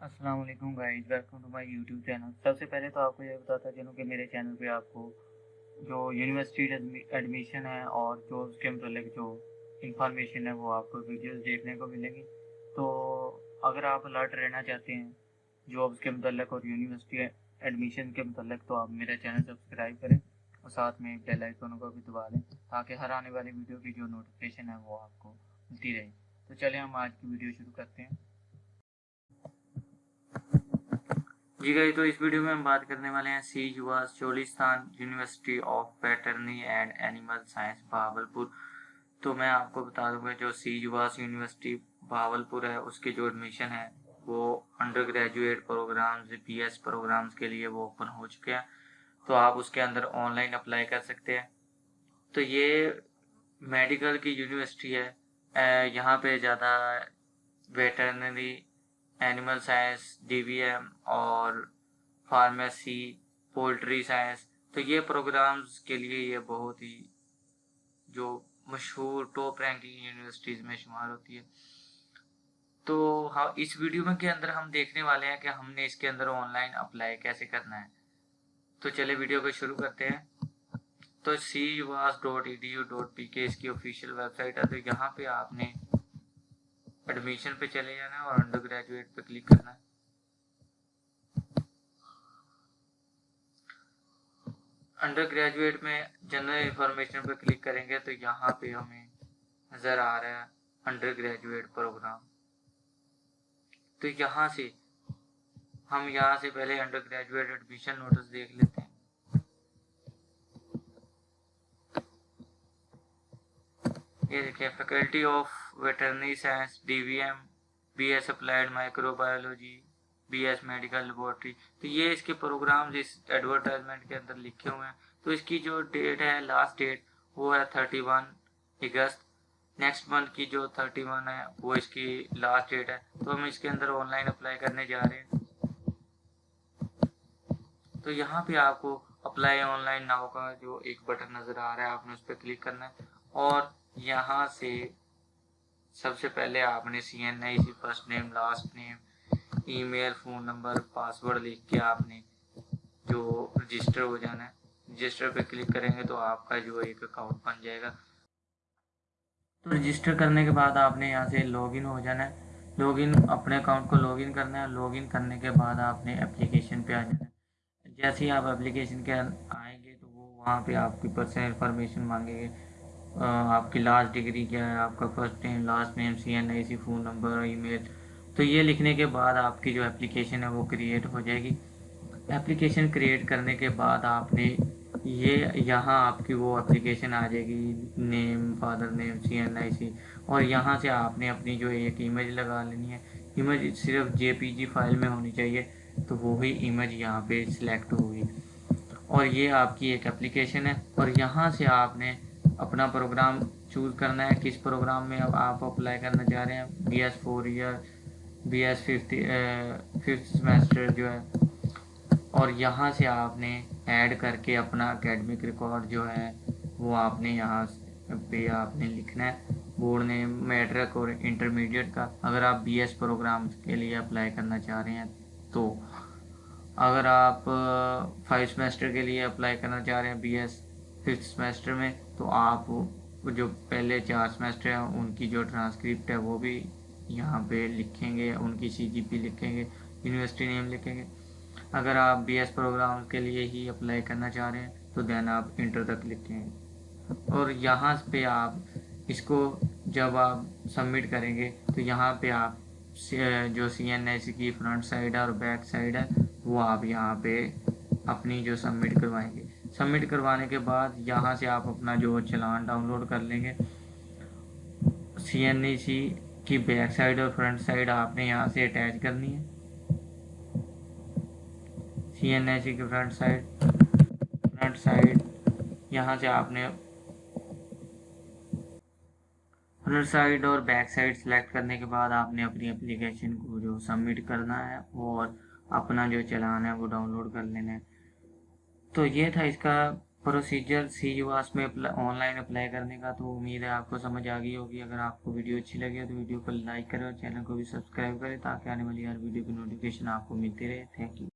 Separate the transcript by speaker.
Speaker 1: السلام علیکم guys welcome to my YouTube channel سب سے پہلے تو آپ کو یہ بتاتا چلوں کہ میرے چینل پہ آپ کو جو یونیورسٹی ایڈمیشن ہے اور جو اس کے متعلق جو انفارمیشن ہے وہ آپ کو ویڈیوز دیکھنے کو ملیں گی. تو اگر آپ الرٹ رہنا چاہتے ہیں جابس کے متعلق اور یونیورسٹی ایڈمیشن کے متعلق، تو آپ میرا چینل سبسکرائب کریں اور ساتھ میں بیل آئکن کو بھی دبا لیں تاکہ ہر آنے والی ویڈیو کی جو نوٹیفیکیشن ہے وہ آپ کو ملتی رہے. تو چلیں ہم آج کی ویڈیو شروع کرتے ہیں. جی گئی تو اس ویڈیو میں ہم بات کرنے والے ہیں CUVAS Cholistan university of veterinary and animal science Bahawalpur تو میں آپ کو بتا دوں گا جو سی یواز یونیورسٹی بہاول پور ہے، اس کے جو ایڈمیشن ہے، وہ undergraduate programmes B S programmes کے لیے وہ اوپن ہو چکے ہیں۔ تو آپ اس کے اندر آن لائن اپلائی کر سکتے ہیں۔ تو یہ میڈیکل کی یونیورسٹی ہے۔ یہاں پہ زیادہ veterinary animal science D V M اور فارمیسی پولٹری سائنس تو یہ پروگرامز کے لیے یہ بہت ہی جو مشہور ٹاپ رینکنگ یونیورسٹیز میں شمار ہوتی ہے۔ تو ہاں، اس ویڈیو میں کے اندر ہم دیکھنے والے ہیں کہ ہم نے اس کے اندر آن لائن اپلائی کیسے کرنا ہے۔ تو چلے ویڈیو کو شروع کرتے ہیں۔ تو cuvas dot E D U dot P K اس کی آفیشیل ویب سائٹ ہے۔ تو یہاں پہ آپ نے ایڈمیشن پہ چلے جانا ہے اور انڈر گریجویٹ پہ کلک کرنا ہے۔ انڈر گریجویٹ میں جنرل انفارمیشن پہ کلک کریں گے تو یہاں پہ ہمیں نظر آ رہا ہے انڈر گریجویٹ پروگرام تو یہاں سے ہم یہاں سے پہلے انڈر گریجویٹ ایڈمیشن نوٹس دیکھ لیتے ہیں۔ یہ دیکھیں faculty of veterinary science D V M B S applied microbiology B S medical laboratory تو یہ اس کے پروگرامز اس ایڈورٹائزمنٹ کے اندر لکھے ہوئے ہیں۔ تو اس کی جو ڈیٹ ہے لاسٹ ڈیٹ وہ ہے thirty one August next month کی جو تھرٹی ون ہے، وہ اس کی لاسٹ ڈیٹ ہے۔ تو ہم اس کے اندر آن لائن اپلائی کرنے جا رہے ہیں۔ تو یہاں پہ آپ کو اپلائی آن لائن ناؤ کا جو ایک بٹن نظر آ رہا ہے، آپ نے اس پہ کلک کرنا ہے۔ اور یہاں سے سب سے پہلے آپ نے C N I C first name last name email phone number password لکھ کے آپ نے جو رجسٹر ہو جانا ہے۔ رجسٹر پہ کلک کریں گے تو آپ کا جو ایک اکاؤنٹ بن جائے گا۔ تو رجسٹر کرنے کے بعد آپ نے یہاں سے لاگ ان ہو جانا ہے۔ لاگ ان اپنے اکاؤنٹ کو لاگ ان کرنا ہے۔ لاگ ان کرنے کے بعد آپ نے اپلیکیشن پہ آ جانا ہے۔ جیسے ہی آپ اپلیکیشن کے آئیں گے تو وہ وہاں پہ آپ کی پرسنل انفارمیشن مانگیں گے۔ آپ کی لاسٹ ڈگری کیا ہے؟ آپ کا first name last name C N I C phone number اور ای میل تو یہ لکھنے کے بعد آپ کی جو اپلیکیشن ہے وہ کریٹ ہو جائے گی. اپلیکیشن کریٹ کرنے کے بعد آپ نے یہ یہاں آپ کی وہ اپلیکیشن آ جائے گی. نیم father name C N I سی اور یہاں سے آپ نے اپنی جو ایک ایمیج لگا لینی ہے. ایمیج صرف جے پی جی فائل میں ہونی چاہیے، تو وہی ایمیج یہاں پہ سلیکٹ ہوگی. اور یہ آپ کی ایک اپلیکیشن ہے، اور یہاں سے آپ نے اپنا پروگرام چوز کرنا ہے، کس پروگرام میں اب آپ اپلائی کرنا چاہ رہے ہیں؟ B S four year B S fifth fifth semester جو ہے۔ اور یہاں سے آپ نے ایڈ کر کے اپنا اکیڈمک ریکارڈ جو ہے، وہ آپ نے یہاں پہ آپ نے لکھنا ہے۔ بورڈ نے میٹرک اور انٹرمیڈیٹ کا۔ اگر آپ بی ایس پروگرام کے لیے اپلائی کرنا چاہ رہے ہیں تو۔ اگر آپ فائیو سمیسٹر کے لیے اپلائی کرنا چاہ رہے ہیں بی ایس ففتھ سمیسٹر میں تو آپ جو پہلے چار سمیسٹر ہیں، ان کی جو ٹرانسکرپٹ ہے، وہ بھی یہاں پہ لکھیں گے، ان کی سی جی پی لکھیں گے، یونیورسٹی نیم لکھیں گے۔ اگر آپ بی ایس پروگرام کے لیے ہی اپلائی کرنا چاہ رہے ہیں، تو دین آپ انٹر تک لکھیں اور یہاں پہ آپ اس کو جب آپ سبمٹ کریں گے، تو یہاں پہ آپ جو سی این ایس کی فرنٹ سائڈ ہے اور بیک سائڈ ہے، وہ آپ یہاں پہ اپنی جو سبمٹ کروائیں گے۔ سبمٹ کروانے کے بعد یہاں سے آپ اپنا جو چلان ڈاؤن لوڈ کر لیں گے۔ سی این ای سی کی بیک سائڈ اور فرنٹ سائڈ آپ نے یہاں سے اٹیچ کرنی ہے۔ سی این ای سی کی فرنٹ سائڈ فرنٹ سائڈ یہاں سے آپ نے فرنٹ سائڈ اور بیک سائڈ سلیکٹ کرنے کے بعد آپ نے اپنی اپلیکیشن کو جو سبمٹ کرنا ہے اور اپنا جو چلان ہے وہ ڈاؤن لوڈ کر لینا ہے۔ تو یہ تھا اس کا پروسیجر سی یو آس میں آن لائن اپلائی کرنے کا. تو امید ہے آپ کو سمجھ آ گئی ہوگی. اگر آپ کو ویڈیو اچھی لگے تو ویڈیو کو لائک کریں اور چینل کو بھی سبسکرائب کریں تاکہ آنے والی ہر ویڈیو کی نوٹیفیکیشن آپ کو ملتی رہے. Thank you